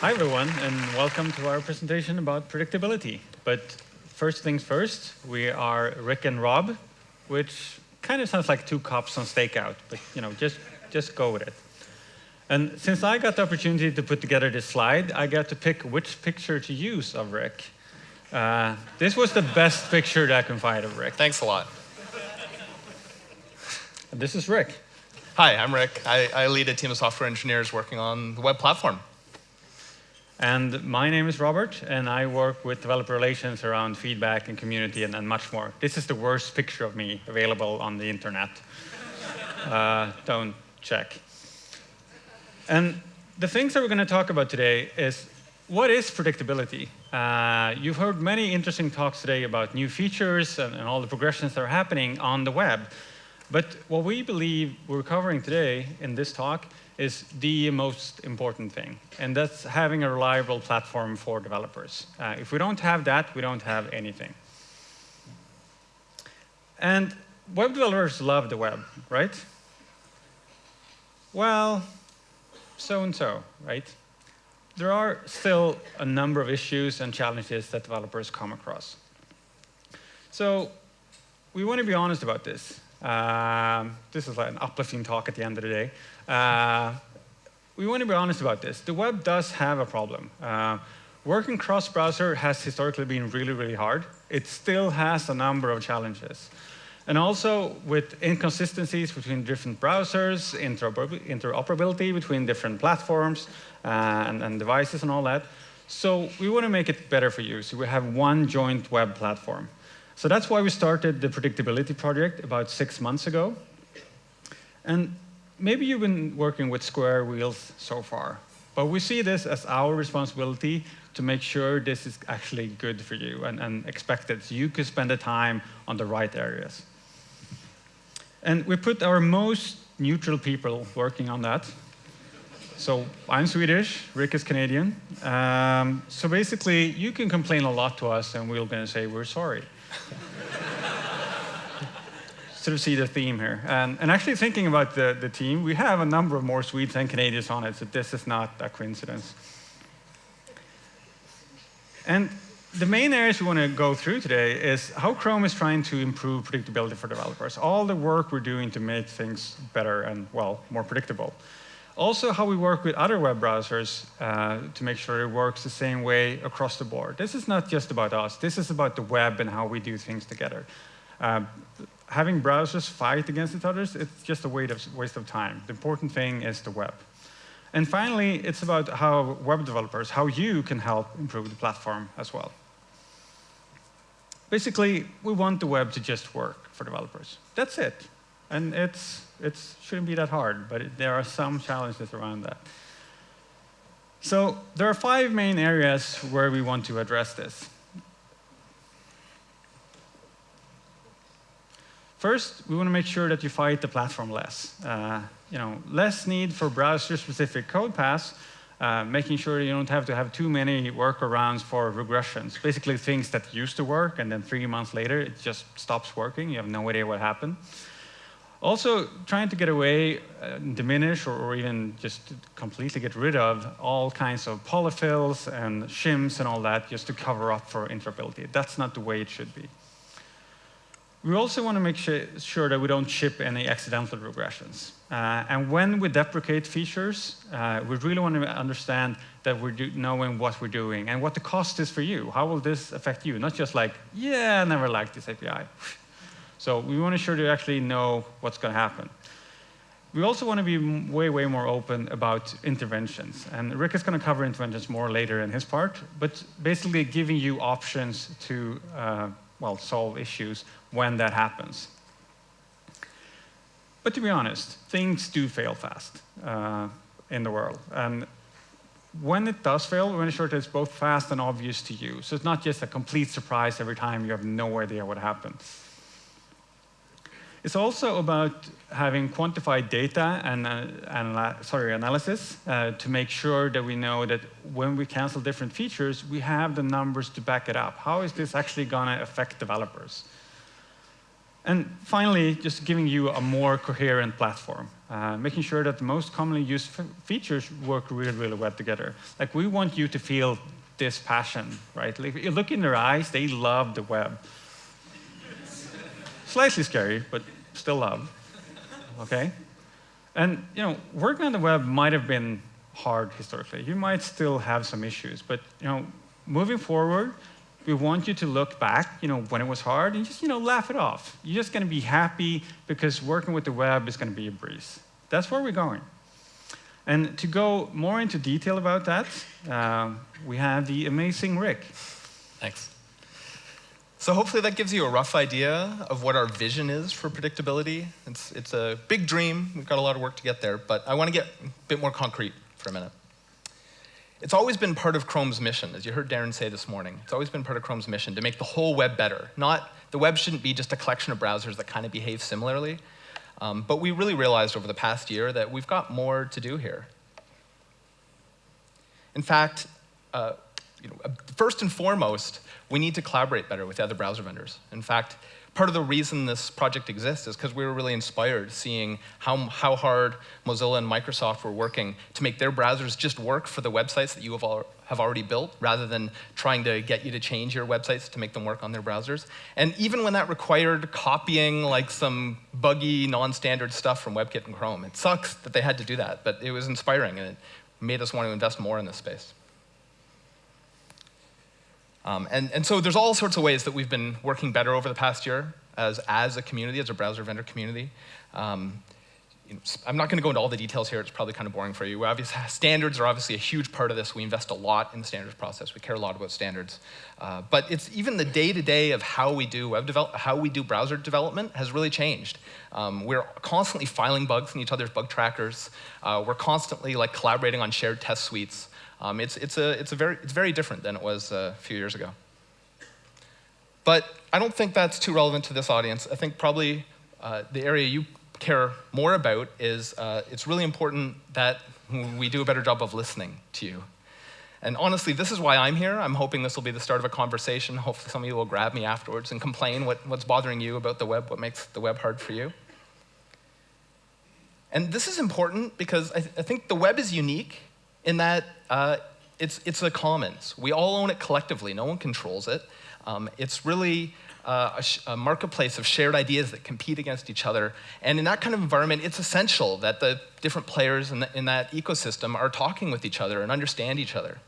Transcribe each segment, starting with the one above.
Hi, everyone, and welcome to our presentation about predictability. But first things first, we are Rick and Rob, which kind of sounds like two cops on stakeout, but you know, just, just go with it. And since I got the opportunity to put together this slide, I got to pick which picture to use of Rick. Uh, this was the best picture that I can find of Rick. Thanks a lot. And this is Rick. Hi, I'm Rick. I, I lead a team of software engineers working on the web platform. And my name is Robert, and I work with developer relations around feedback and community and, and much more. This is the worst picture of me available on the internet. uh, don't check. And the things that we're going to talk about today is what is predictability? Uh, you've heard many interesting talks today about new features and, and all the progressions that are happening on the web. But what we believe we're covering today in this talk is the most important thing, and that's having a reliable platform for developers. Uh, if we don't have that, we don't have anything. And web developers love the web, right? Well, so and so, right? There are still a number of issues and challenges that developers come across. So we want to be honest about this. Um, this is like an uplifting talk at the end of the day. Uh, we want to be honest about this. The web does have a problem. Uh, working cross-browser has historically been really, really hard. It still has a number of challenges. And also with inconsistencies between different browsers, interoperability between different platforms uh, and, and, devices and all that. So we want to make it better for you. So we have one joint web platform. So that's why we started the predictability project about six months ago. And maybe you've been working with square wheels so far, but we see this as our responsibility to make sure this is actually good for you and, and expected, so you can spend the time on the right areas. And we put our most neutral people working on that. So I'm Swedish, Rick is Canadian. Um, so basically, you can complain a lot to us, and we're going to say we're sorry sort of see the theme here. And, and actually thinking about the, the team, we have a number of more Swedes and Canadians on it, so this is not a coincidence. And the main areas we want to go through today is how Chrome is trying to improve predictability for developers. All the work we're doing to make things better and, well, more predictable. Also, how we work with other web browsers uh, to make sure it works the same way across the board. This is not just about us. This is about the web and how we do things together. Uh, having browsers fight against each other, it's just a waste of time. The important thing is the web. And finally, it's about how web developers, how you can help improve the platform as well. Basically, we want the web to just work for developers. That's it. And it's, it shouldn't be that hard, but it, there are some challenges around that. So there are five main areas where we want to address this. First, we want to make sure that you fight the platform less. Uh, you know, less need for browser-specific code paths, uh, making sure you don't have to have too many workarounds for regressions. Basically, things that used to work, and then three months later, it just stops working. You have no idea what happened. Also, trying to get away, uh, diminish, or, or, even just completely get rid of all kinds of polyfills and shims and all that just to cover up for interoperability. That's not the way it should be. We also want to make sure that we don't ship any accidental regressions. Uh, and when we deprecate features, uh, we really want to understand that we're knowing what we're doing and what the cost is for you. How will this affect you? Not just like, yeah, I never liked this API. so we want to ensure to actually know what's going to happen. We also want to be way, way more open about interventions. And Rick is going to cover interventions more later in his part, but basically giving you options to uh, well, solve issues when that happens. But to be honest, things do fail fast uh, in the world. And when it does fail, we want to ensure that it's both fast and obvious to you. So it's not just a complete surprise every time you have no idea what happened. It's also about having quantified data and, uh, sorry, analysis uh, to make sure that we know that when we cancel different features, we have the numbers to back it up. How is this actually going to affect developers? And finally, just giving you a more coherent platform. uh, making sure that the most commonly used features work really, really well together. Like we want you to feel this passion, right? Like, you look in their eyes, they love the web. Slightly scary, but still love, okay? And you know, working on the web might have been hard historically. You might still have some issues, but you know, moving forward, we want you to look back, you know, when it was hard, and just you know, laugh it off. You're just going to be happy because working with the web is going to be a breeze. That's where we're going. And to go more into detail about that, uh, we have the amazing Rick. Thanks. So hopefully that gives you a rough idea of what our vision is for predictability. It's, it's a big dream. We've got a lot of work to get there, but I want to get a bit more concrete for a minute. It's always been part of Chrome's mission, as you heard Darin say this morning. It's always been part of Chrome's mission to make the whole web better. Not, the web shouldn't be just a collection of browsers that kind of behave similarly. Um, but we really realized over the past year that we've got more to do here. In fact, uh, you know, first and foremost, we need to collaborate better with other browser vendors. In fact, part of the reason this project exists is because we were really inspired seeing how, how hard Mozilla and Microsoft were working to make their browsers just work for the websites that you have, have already built, rather than trying to get you to change your websites to make them work on their browsers. And even when that required copying like some buggy, non-standard stuff from WebKit and Chrome, it sucks that they had to do that, but it was inspiring and it made us want to invest more in this space. Um, and, and so there's all sorts of ways that we've been working better over the past year as, as a community, as a browser vendor community. Um, you know, I'm not going to go into all the details here. It's probably kind of boring for you. Obviously, standards are obviously a huge part of this. We invest a lot in the standards process. We care a lot about standards. Uh, but it's even the day-to-day -day of how we do web develop, how we do browser development has really changed. Um, we're constantly filing bugs in each other's bug trackers. Uh, we're constantly like collaborating on shared test suites. Um, it's, it's, a, it's, a very, it's very different than it was a few years ago. But I don't think that's too relevant to this audience. I think probably uh, the area you care more about is uh, it's really important that we do a better job of listening to you. And honestly, this is why I'm here. I'm hoping this will be the start of a conversation. Hopefully some of you will grab me afterwards and complain what, what's bothering you about the web, what makes the web hard for you. And this is important because I, th I think the web is unique in that uh, it's, it's a commons. We all own it collectively. No one controls it. Um, it's really uh, a, a, marketplace of shared ideas that compete against each other. And in that kind of environment, it's essential that the different players in, the, in that ecosystem are talking with each other and understand each other.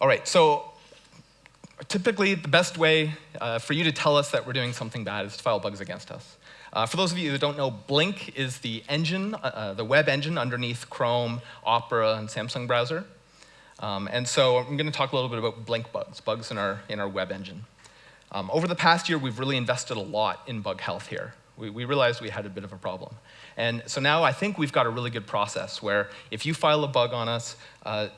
All right, so typically the best way uh, for you to tell us that we're doing something bad is to file bugs against us. Uh, for those of you who don't know, Blink is the engine, uh, uh, the web engine underneath Chrome, Opera, and Samsung browser. Um, and so I'm going to talk a little bit about Blink bugs, bugs in our, in our web engine. Um, over the past year, we've really invested a lot in bug health here. We, we realized we had a bit of a problem. And so now I think we've got a really good process where if you file a bug on us, uh,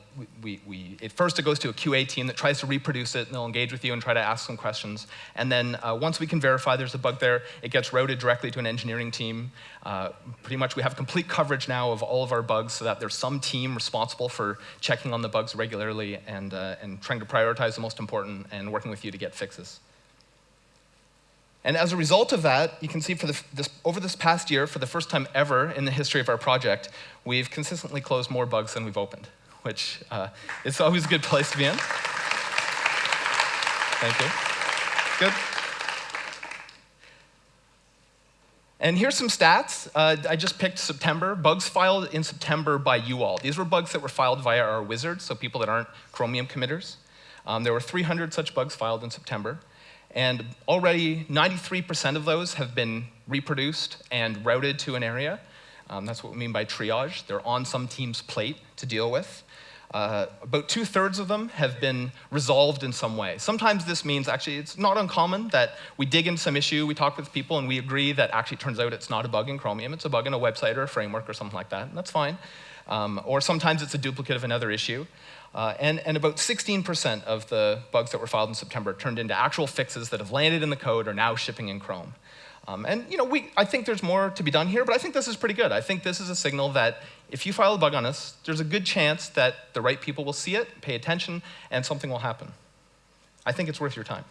we, we, it first it goes to a QA team that tries to reproduce it, and they'll engage with you and try to ask some questions. And then uh, once we can verify there's a bug there, it gets routed directly to an engineering team. Uh, pretty much we have complete coverage now of all of our bugs so that there's some team responsible for checking on the bugs regularly and, uh, and trying to prioritize the most important and working with you to get fixes. And as a result of that, you can see for the, this, over this past year, for the first time ever in the history of our project, we've consistently closed more bugs than we've opened, which uh, is always a good place to be in. Thank you. Good. And here's some stats. Uh, I just picked September. Bugs filed in September by you all. These were bugs that were filed via our wizard, so people that aren't Chromium committers. Um, there were 300 such bugs filed in September. And already 93% of those have been reproduced and routed to an area. Um, that's what we mean by triage. They're on some team's plate to deal with. Uh, about two thirds of them have been resolved in some way. Sometimes this means actually it's not uncommon that we dig into some issue, we talk with people, and we agree that actually it turns out it's not a bug in Chromium, it's a bug in a website or a framework or something like that, and that's fine. Um, or sometimes it's a duplicate of another issue. Uh, and, and about 16% of the bugs that were filed in September turned into actual fixes that have landed in the code or now shipping in Chrome. Um, and you know, we, I think there's more to be done here, but I think this is pretty good. I think this is a signal that if you file a bug on us, there's a good chance that the right people will see it, pay attention, and something will happen. I think it's worth your time.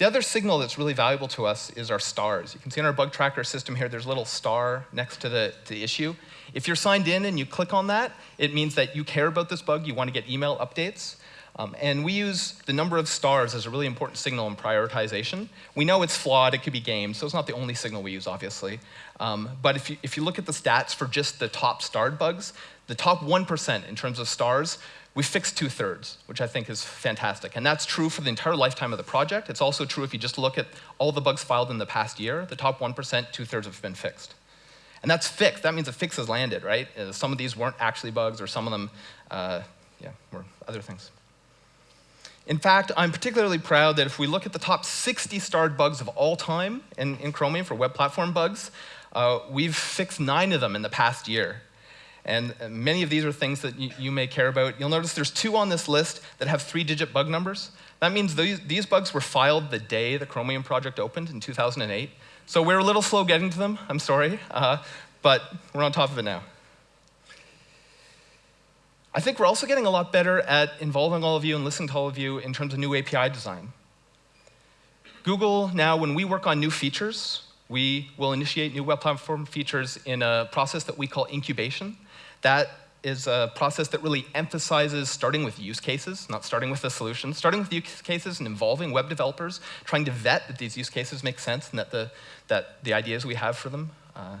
The other signal that's really valuable to us is our stars. You can see in our bug tracker system here, there's a little star next to the, to the issue. If you're signed in and you click on that, it means that you care about this bug, you want to get email updates. Um, and we use the number of stars as a really important signal in prioritization. We know it's flawed, it could be gamed, so it's not the only signal we use, obviously. Um, but if you, if you look at the stats for just the top starred bugs, the top 1% in terms of stars, we fixed two thirds, which I think is fantastic. And that's true for the entire lifetime of the project. It's also true if you just look at all the bugs filed in the past year, the top 1%, two thirds have been fixed. And that's fixed. That means a fix has landed, right? Uh, some of these weren't actually bugs, or some of them, uh, yeah, were other things. In fact, I'm particularly proud that if we look at the top 60 starred bugs of all time in, in Chromium for web platform bugs, uh, we've fixed nine of them in the past year. And uh, many of these are things that you, you, may care about. You'll notice there's two on this list that have three-digit bug numbers. That means these, these bugs were filed the day the Chromium project opened in 2008. So we're a little slow getting to them, I'm sorry, uh, but we're on top of it now. I think we're also getting a lot better at involving all of you and listening to all of you in terms of new API design. Google now, when we work on new features, we will initiate new web platform features in a process that we call incubation. That is a process that really emphasizes starting with use cases, not starting with the solution, starting with use cases and involving web developers, trying to vet that these use cases make sense and that the, that the ideas we have for them uh,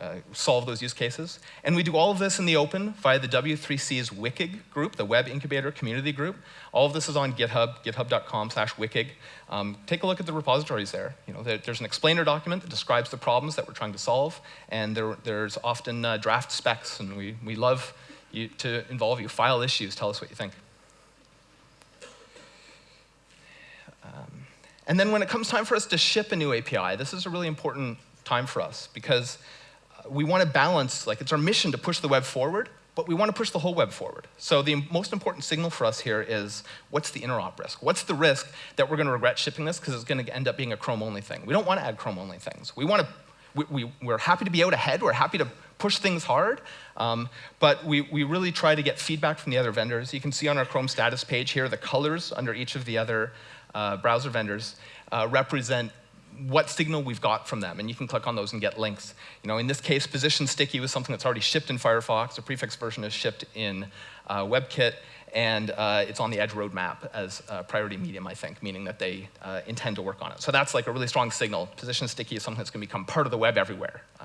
uh, solve those use cases. And we do all of this in the open via the W3C's WICG group, the Web Incubator Community Group. All of this is on GitHub, github.com slash WICG. Um, take a look at the repositories there. You know, there, There's an explainer document that describes the problems that we're trying to solve, and there, there's often uh, draft specs, and we, we love you to involve you. File issues, tell us what you think. Um, and then when it comes time for us to ship a new API, this is a really important time for us because we want to balance, like it's our mission to push the web forward, but we want to push the whole web forward. So the most important signal for us here is what's the interop risk? What's the risk that we're going to regret shipping this because it's going to end up being a Chrome-only thing? We don't want to add Chrome-only things. We want to, we, we, are happy to be out ahead. We're happy to push things hard, um, but we, we really try to get feedback from the other vendors. You can see on our Chrome status page here the colors under each of the other uh, browser vendors uh, represent what signal we've got from them, and you can click on those and get links. You know, in this case, position sticky was something that's already shipped in Firefox. The prefix version is shipped in uh, WebKit, and uh, it's on the Edge roadmap as a priority medium, I think, meaning that they uh, intend to work on it. So that's like a really strong signal. Position sticky is something that's going to become part of the web everywhere. Uh,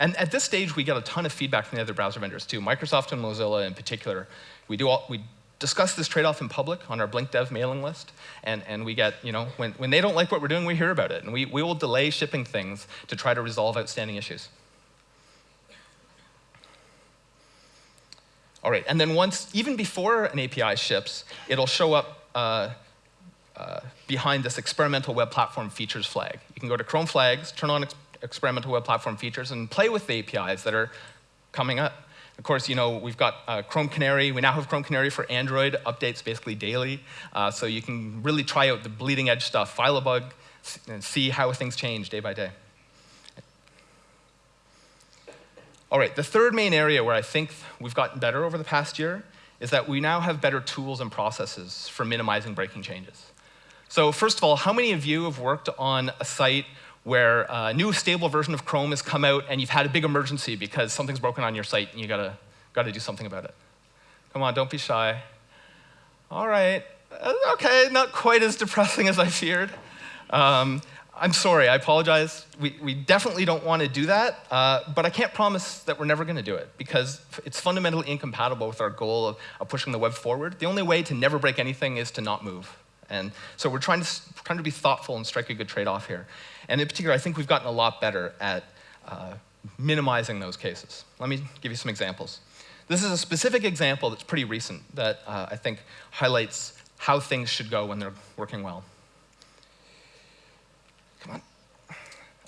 and at this stage, we get a ton of feedback from the other browser vendors too. Microsoft and Mozilla in particular. We do all, we discuss this trade-off in public on our Blink Dev mailing list, and, and we get, you know, when, when they don't like what we're doing, we hear about it, and we, we will delay shipping things to try to resolve outstanding issues. All right, and then once, even before an API ships, it'll show up uh, uh, behind this experimental web platform features flag. You can go to Chrome flags, turn on ex experimental web platform features, and play with the APIs that are coming up. Of course, you know, we've got uh, Chrome Canary. We now have Chrome Canary for Android, updates basically daily. Uh, so you can really try out the bleeding edge stuff, file a bug, and see how things change day by day. All right, the third main area where I think we've gotten better over the past year is that we now have better tools and processes for minimizing breaking changes. So first of all, how many of you have worked on a site where a new stable version of Chrome has come out and you've had a big emergency because something's broken on your site and you gotta, gotta do something about it. Come on, don't be shy. All right, uh, okay, not quite as depressing as I feared. Um, I'm sorry, I apologize. We, we definitely don't want to do that, uh, but I can't promise that we're never going to do it because it's fundamentally incompatible with our goal of, of, pushing the web forward. The only way to never break anything is to not move. And so we're trying to, trying to be thoughtful and strike a good trade-off here. And in particular, I think we've gotten a lot better at uh, minimizing those cases. Let me give you some examples. This is a specific example that's pretty recent that uh, I think highlights how things should go when they're working well. Come on.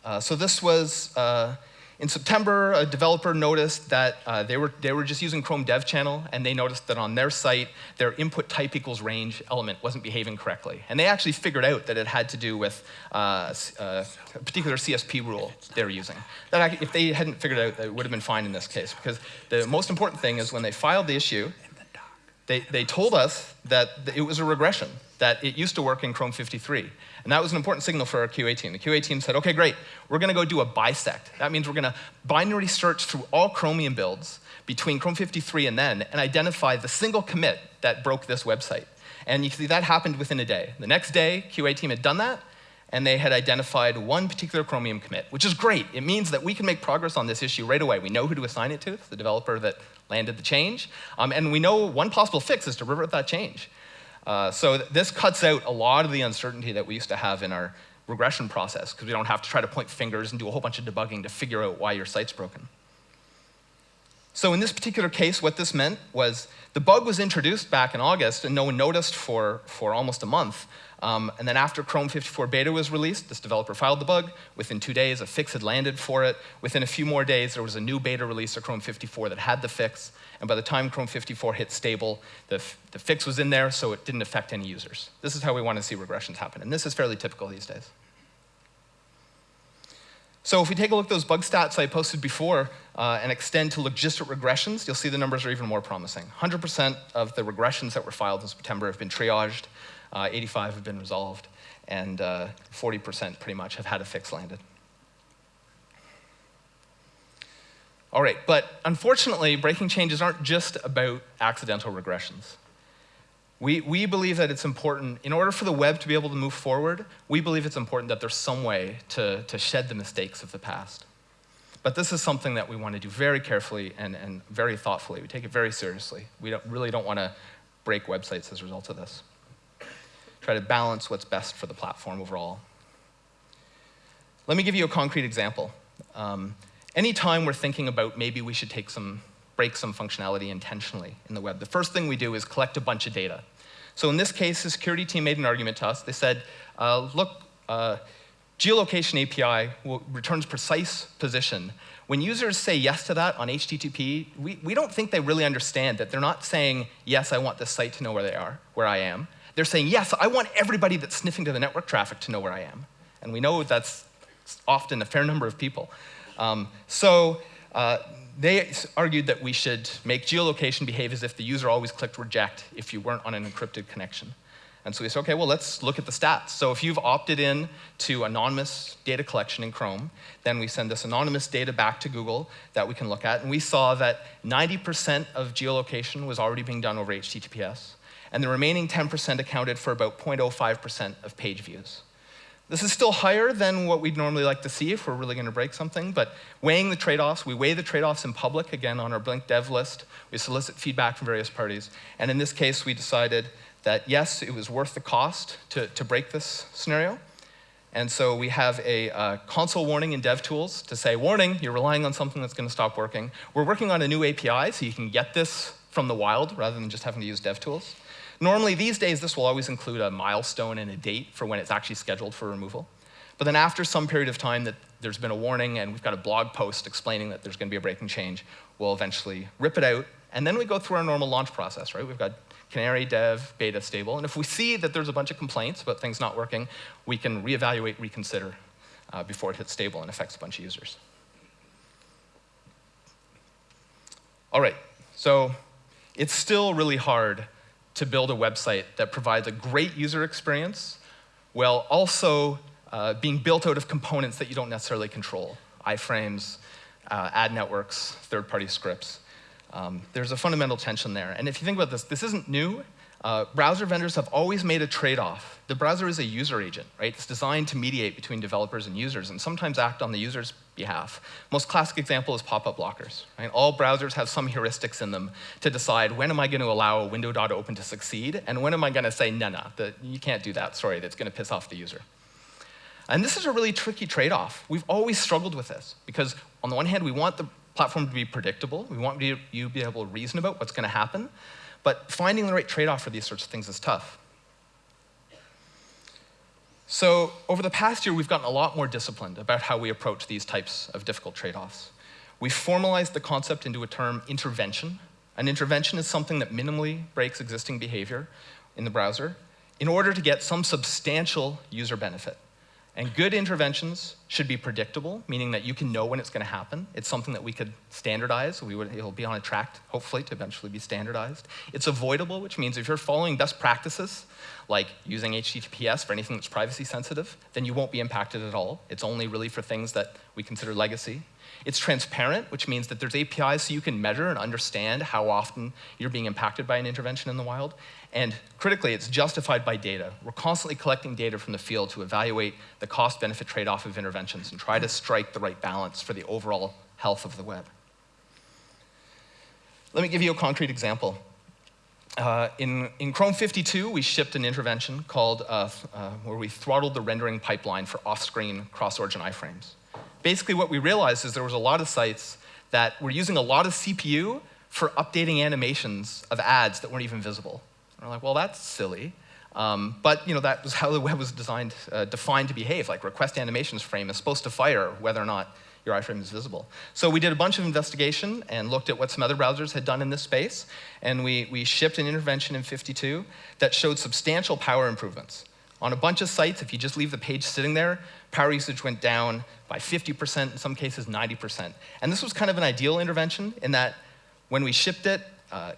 Uh, so this was uh, in September, a developer noticed that uh, they, were, they were just using Chrome Dev Channel, and they noticed that on their site, their input type equals range element wasn't behaving correctly. And they actually figured out that it had to do with uh, uh, a particular CSP rule they were using. That if they hadn't figured it out, it would have been fine in this case, because the most important thing is when they filed the issue, they, they told us that it was a regression. That it used to work in Chrome 53. And that was an important signal for our QA team. The QA team said, okay, great, we're going to go do a bisect. That means we're going to binary search through all Chromium builds between Chrome 53 and then and identify the single commit that broke this website. And you see that happened within a day. The next day, QA team had done that, and they had identified one particular Chromium commit, which is great. It means that we can make progress on this issue right away. We know who to assign it to, the developer that landed the change, um, and we know one possible fix is to revert that change. Uh, so th this cuts out a lot of the uncertainty that we used to have in our regression process, because we don't have to try to point fingers and do a whole bunch of debugging to figure out why your site's broken. So in this particular case, what this meant was the bug was introduced back in August, and no one noticed for, for almost a month. Um, and then after Chrome 54 beta was released, this developer filed the bug. Within two days, a fix had landed for it. Within a few more days, there was a new beta release of Chrome 54 that had the fix. And by the time Chrome 54 hit stable, the, the fix was in there, so it didn't affect any users. This is how we want to see regressions happen. And this is fairly typical these days. So if we take a look at those bug stats I posted before uh, and extend to logistic regressions, you'll see the numbers are even more promising. 100% of the regressions that were filed in September have been triaged, uh, 85 have been resolved, and 40% uh, pretty much have had a fix landed. All right, but unfortunately, breaking changes aren't just about accidental regressions. We, we believe that it's important, in order for the web to be able to move forward, we believe it's important that there's some way to, to shed the mistakes of the past. But this is something that we want to do very carefully and, and very thoughtfully. We take it very seriously. We don't, really don't want to break websites as a result of this. Try to balance what's best for the platform overall. Let me give you a concrete example. Um, anytime we're thinking about maybe we should take some break some functionality intentionally in the web. The first thing we do is collect a bunch of data. So in this case, the security team made an argument to us. They said, uh, look, uh, geolocation API returns precise position. When users say yes to that on HTTP, we, we don't think they really understand that they're not saying, yes, I want this site to know where they are, where I am. They're saying, yes, I want everybody that's sniffing to the network traffic to know where I am. And we know that's often a fair number of people. Um, so uh, they argued that we should make geolocation behave as if the user always clicked reject if you weren't on an encrypted connection. And so we said, okay, well, let's look at the stats. So if you've opted in to anonymous data collection in Chrome, then we send this anonymous data back to Google that we can look at. And we saw that 90% of geolocation was already being done over HTTPS. And the remaining 10% accounted for about 0.05% of page views. This is still higher than what we'd normally like to see if we're really going to break something, but weighing the trade-offs, we weigh the trade-offs in public, again, on our Blink dev list. We solicit feedback from various parties. And in this case, we decided that, yes, it was worth the cost to, to break this scenario. And so we have a uh, console warning in DevTools to say, warning, you're relying on something that's going to stop working. We're working on a new API, so you can get this from the wild rather than just having to use DevTools. Normally, these days, this will always include a milestone and a date for when it's actually scheduled for removal. But then after some period of time that there's been a warning and we've got a blog post explaining that there's going to be a breaking change, we'll eventually rip it out. And then we go through our normal launch process, right? We've got canary, dev, beta, stable. And if we see that there's a bunch of complaints about things not working, we can reevaluate, reconsider uh, before it hits stable and affects a bunch of users. All right, so it's still really hard to build a website that provides a great user experience while also uh, being built out of components that you don't necessarily control, iframes, uh, ad networks, third-party scripts. Um, there's a fundamental tension there. And if you think about this, this isn't new. Uh, browser vendors have always made a trade-off. The browser is a user agent, right? It's designed to mediate between developers and users and sometimes act on the user's behalf. Most classic example is pop-up blockers. Right? All browsers have some heuristics in them to decide when am I going to allow a window.open to open to succeed and when am I going to say, no, no, you can't do that, sorry, that's going to piss off the user. And this is a really tricky trade-off. We've always struggled with this because on the one hand, we want the platform to be predictable. We want you to be able to reason about what's going to happen. But finding the right trade-off for these sorts of things is tough. So over the past year, we've gotten a lot more disciplined about how we approach these types of difficult trade-offs. We've formalized the concept into a term intervention. An intervention is something that minimally breaks existing behavior in the browser in order to get some substantial user benefit. And good interventions should be predictable, meaning that you can know when it's going to happen. It's something that we could standardize. We would, it'll be on a track, hopefully, to eventually be standardized. It's avoidable, which means if you're following best practices, like using HTTPS for anything that's privacy sensitive, then you won't be impacted at all. It's only really for things that we consider legacy. It's transparent, which means that there's APIs so you can measure and understand how often you're being impacted by an intervention in the wild. And critically, it's justified by data. We're constantly collecting data from the field to evaluate the cost-benefit trade-off of interventions and try to strike the right balance for the overall health of the web. Let me give you a concrete example. Uh, in, in, Chrome 52, we shipped an intervention called, uh, uh, where we throttled the rendering pipeline for off-screen cross-origin iframes. Basically, what we realized is there was a lot of sites that were using a lot of CPU for updating animations of ads that weren't even visible. We're like, well, that's silly. Um, but you know, that was how the web was designed, uh, defined to behave. Like request animations frame is supposed to fire whether or not your iframe is visible. So we did a bunch of investigation and looked at what some other browsers had done in this space. And we, we shipped an intervention in 52 that showed substantial power improvements. On a bunch of sites, if you just leave the page sitting there, power usage went down by 50%, in some cases 90%. And this was kind of an ideal intervention in that when we shipped it, uh,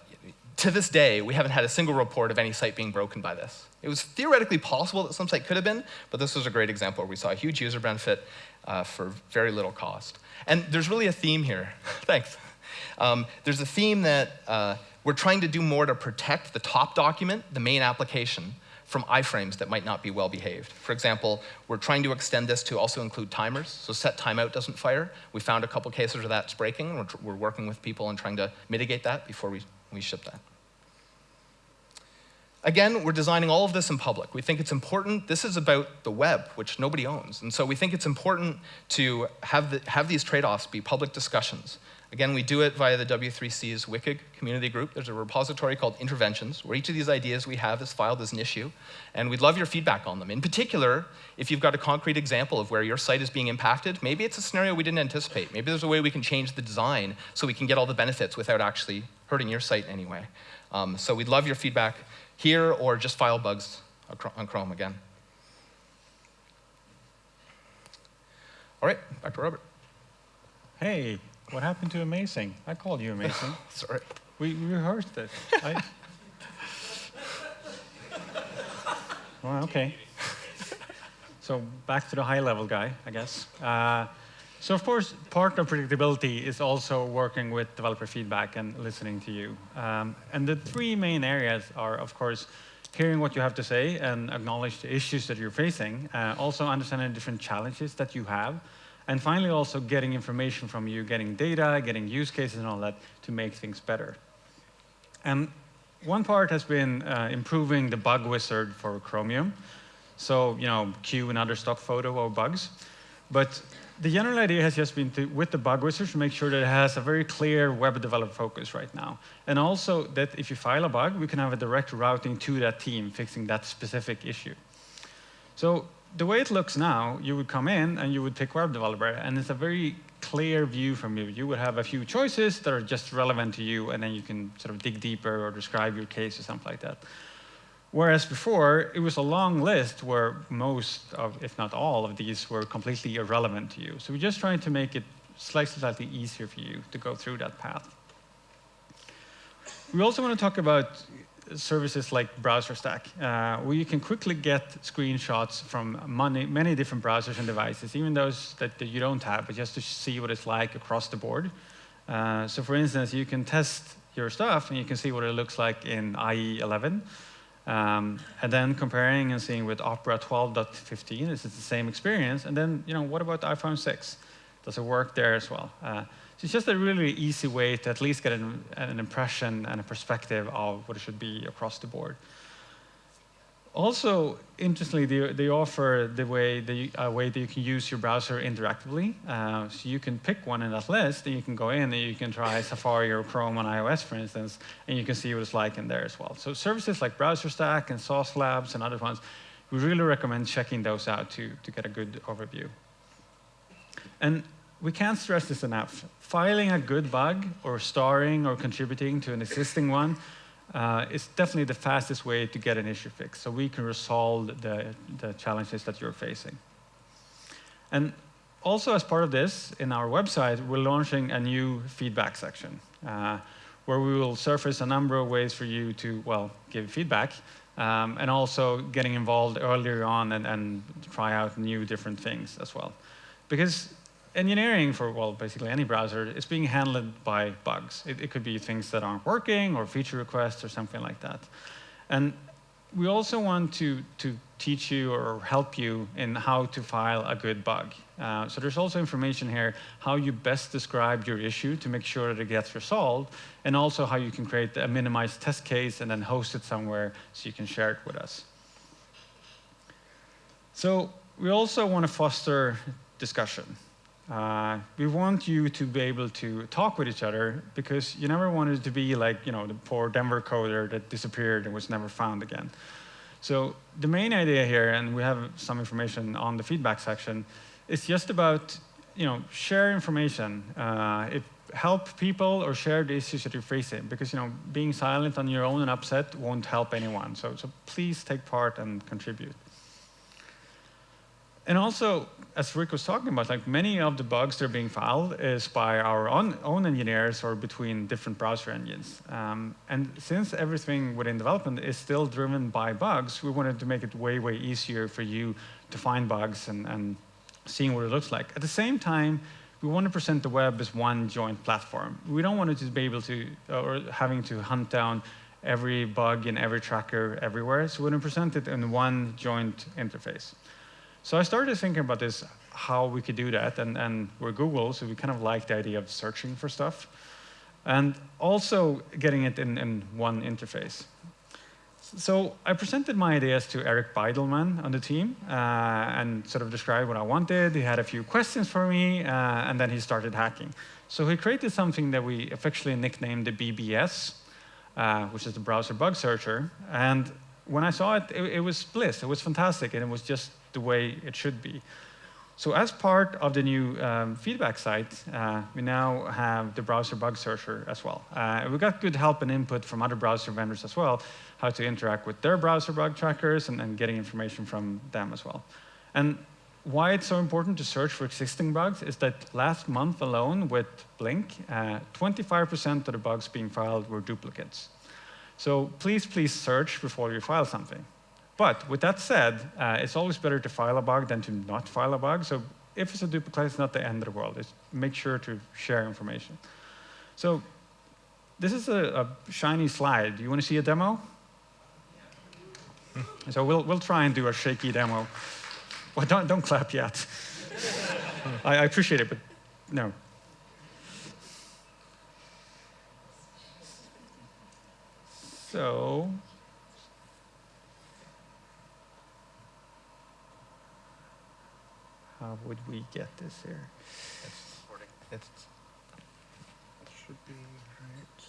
to this day, we haven't had a single report of any site being broken by this. It was theoretically possible that some site could have been, but this was a great example where we saw a huge user benefit uh, for very little cost. And there's really a theme here. Thanks. Um, there's a theme that uh, we're trying to do more to protect the top document, the main application, from iframes that might not be well behaved. For example, we're trying to extend this to also include timers, so set timeout doesn't fire. We found a couple cases where that's breaking, we're, we're working with people and trying to mitigate that before we, we ship that. Again, we're designing all of this in public. We think it's important. This is about the web, which nobody owns. And so we think it's important to have, the, have these trade-offs be public discussions. Again, we do it via the W3C's WICG community group. There's a repository called Interventions, where each of these ideas we have is filed as an issue. And we'd love your feedback on them. In particular, if you've got a concrete example of where your site is being impacted, maybe it's a scenario we didn't anticipate. Maybe there's a way we can change the design so we can get all the benefits without actually hurting your site anyway. Um, so we'd love your feedback here or just file bugs on Chrome again. All right, back to Robert. Hey, what happened to amazing? I called you amazing. Sorry. We rehearsed it. I... well, okay. So back to the high level guy, I guess. Uh, so of course, part of predictability is also working with developer feedback and listening to you. Um, and the three main areas are, of course, hearing what you have to say and acknowledge the issues that you're facing, uh, also understanding different challenges that you have, and finally also getting information from you, getting data, getting use cases and all that to make things better. And one part has been uh, improving the bug wizard for Chromium. So, you know, queue another stock photo or bugs. But the general idea has just been to, with the bug wizard, to make sure that it has a very clear web developer focus right now. And also that if you file a bug, we can have a direct routing to that team fixing that specific issue. So the way it looks now, you would come in and you would pick web developer, and it's a very clear view from you. You would have a few choices that are just relevant to you, and then you can sort of dig deeper or describe your case or something like that. Whereas before, it was a long list where most of, if not all of these were completely irrelevant to you. So we're just trying to make it slightly, slightly easier for you to go through that path. We also want to talk about services like BrowserStack, uh, where you can quickly get screenshots from many, many different browsers and devices, even those that, that, you don't have, but just to see what it's like across the board. Uh, so for instance, you can test your stuff and you can see what it looks like in IE 11. Um, and then comparing and seeing with Opera 12.15, is it the same experience? And then, you know, what about iPhone 6? Does it work there as well? Uh, so it's just a really easy way to at least get an, an, impression and a perspective of what it should be across the board. Also, interestingly, they, they offer the way, the, a way that you can use your browser interactively. Uh, so you can pick one in that list, and you can go in and you can try Safari or Chrome on iOS, for instance, and you can see what it's like in there as well. So services like BrowserStack and Sauce Labs and other ones, we really recommend checking those out to, to get a good overview. And we can't stress this enough. Filing a good bug or starring or contributing to an existing one uh, is definitely the fastest way to get an issue fixed, so we can resolve the, the challenges that you're facing. And also as part of this, in our website, we're launching a new feedback section uh, where we will surface a number of ways for you to, well, give feedback um, and also getting involved earlier on and, and try out new different things as well. Because engineering for, well, basically any browser is being handled by bugs. It, it, could be things that aren't working or feature requests or something like that. And we also want to, to teach you or help you in how to file a good bug. Uh, so there's also information here how you best describe your issue to make sure that it gets resolved, and also how you can create a minimized test case and then host it somewhere so you can share it with us. So we also want to foster discussion. Uh, we want you to be able to talk with each other because you never wanted to be like, you know, the poor Denver coder that disappeared and was never found again. So the main idea here, and we have some information on the feedback section, is just about, you know, share information. Uh, if help people or share the issues that you're facing because, you know, being silent on your own and upset won't help anyone. So, so please take part and contribute. And also, as Rick was talking about, like many of the bugs that are being filed is by our own, own engineers or between different browser engines. Um, and since everything within development is still driven by bugs, we wanted to make it way, way easier for you to find bugs and, and seeing what it looks like. At the same time, we want to present the web as one joint platform. We don't want it to be able to, or having to hunt down every bug in every tracker everywhere. So we want to present it in one joint interface. So I started thinking about this, how we could do that, and, and we're Google, so we kind of like the idea of searching for stuff, and also getting it in, in one interface. So I presented my ideas to Eric Bidelman on the team uh, and sort of described what I wanted. He had a few questions for me, uh, and then he started hacking. So he created something that we officially nicknamed the BBS, uh, which is the browser bug searcher. And when I saw it, it, it was bliss. It was fantastic, and it was just the way it should be. So as part of the new um, feedback site, uh, we now have the browser bug searcher as well. Uh, we got good help and input from other browser vendors as well, how to interact with their browser bug trackers and, and getting information from them as well. And why it's so important to search for existing bugs is that last month alone with Blink, 25% uh, of the bugs being filed were duplicates. So please, please search before you file something. But with that said, uh, it's always better to file a bug than to not file a bug. So if it's a duplicate, it's not the end of the world. It's make sure to share information. So this is a, a shiny slide. Do you want to see a demo? so we'll, we'll try and do a shaky demo. Well, don't, don't clap yet. I, I appreciate it, but no. So How would we get this here? It's, it's should be right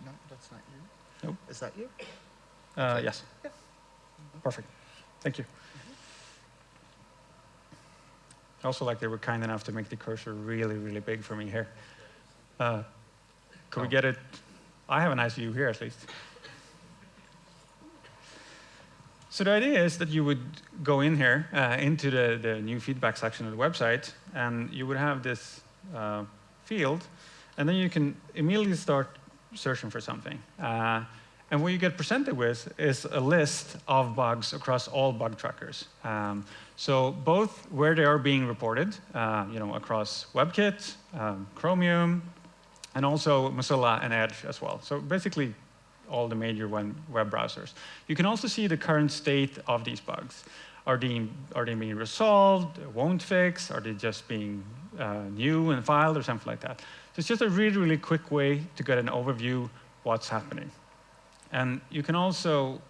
there. No, that's not you. Nope. Is that you? Uh, yes. Perfect. Thank you. Also, like they were kind enough to make the cursor really, really big for me here. Uh, could we Oh. get it? I have a nice view here at least. So the idea is that you would go in here uh, into the, the new feedback section of the website, and you would have this uh, field, and then you can immediately start searching for something. Uh, and what you get presented with is a list of bugs across all bug trackers. Um, so both where they are being reported, uh, you know, across WebKit, um, Chromium, and also Mozilla and Edge as well. So basically all the major web browsers. You can also see the current state of these bugs. Are they, are they being resolved, won't fix, are they just being uh, new and filed or something like that. So it's just a really, really quick way to get an overview what's happening. And you can also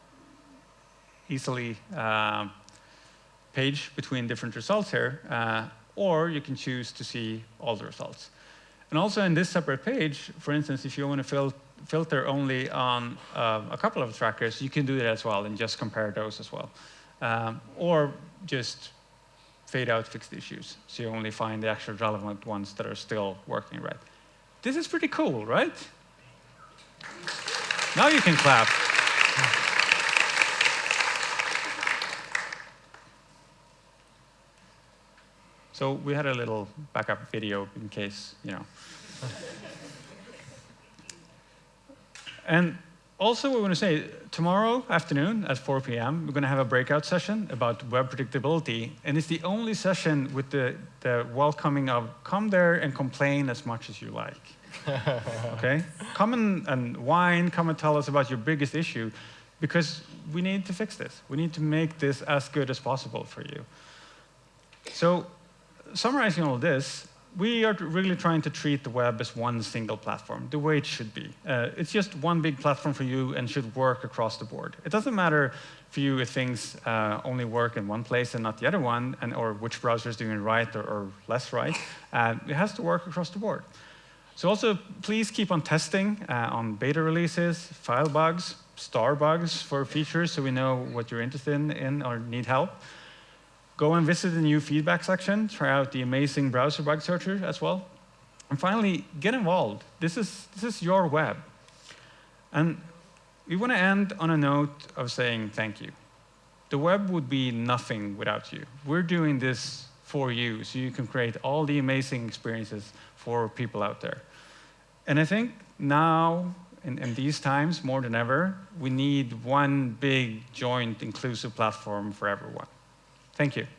easily uh, page between different results here, uh, or you can choose to see all the results. And also in this separate page, for instance, if you want to fil filter only on uh, a couple of trackers, you can do that as well and just compare those as well. Um, or just fade out fixed issues, so you only find the actual relevant ones that are still working right. This is pretty cool, right? Now you can clap. So we had a little backup video in case, you know. and also, we want to say tomorrow afternoon at 4 p.m., we're going to have a breakout session about web predictability. And it's the only session with the, the welcoming of come there and complain as much as you like. okay? Come and, and whine, come and tell us about your biggest issue, because we need to fix this. We need to make this as good as possible for you. So, summarizing all this, we are really trying to treat the web as one single platform, the way it should be. Uh, it's just one big platform for you and should work across the board. It doesn't matter for you if things uh, only work in one place and not the other one, and, or which browser is doing it right or, or less right. Uh, it has to work across the board. So also, please keep on testing uh, on beta releases, file bugs, star bugs for features so we know what you're interested in, in or need help. Go and visit the new feedback section. Try out the amazing browser bug searcher as well. And finally, get involved. This is, this is your web. And we want to end on a note of saying thank you. The web would be nothing without you. We're doing this for you so you can create all the amazing experiences for people out there. And I think now, in, in these times, more than ever, we need one big, joint, inclusive platform for everyone. Thank you.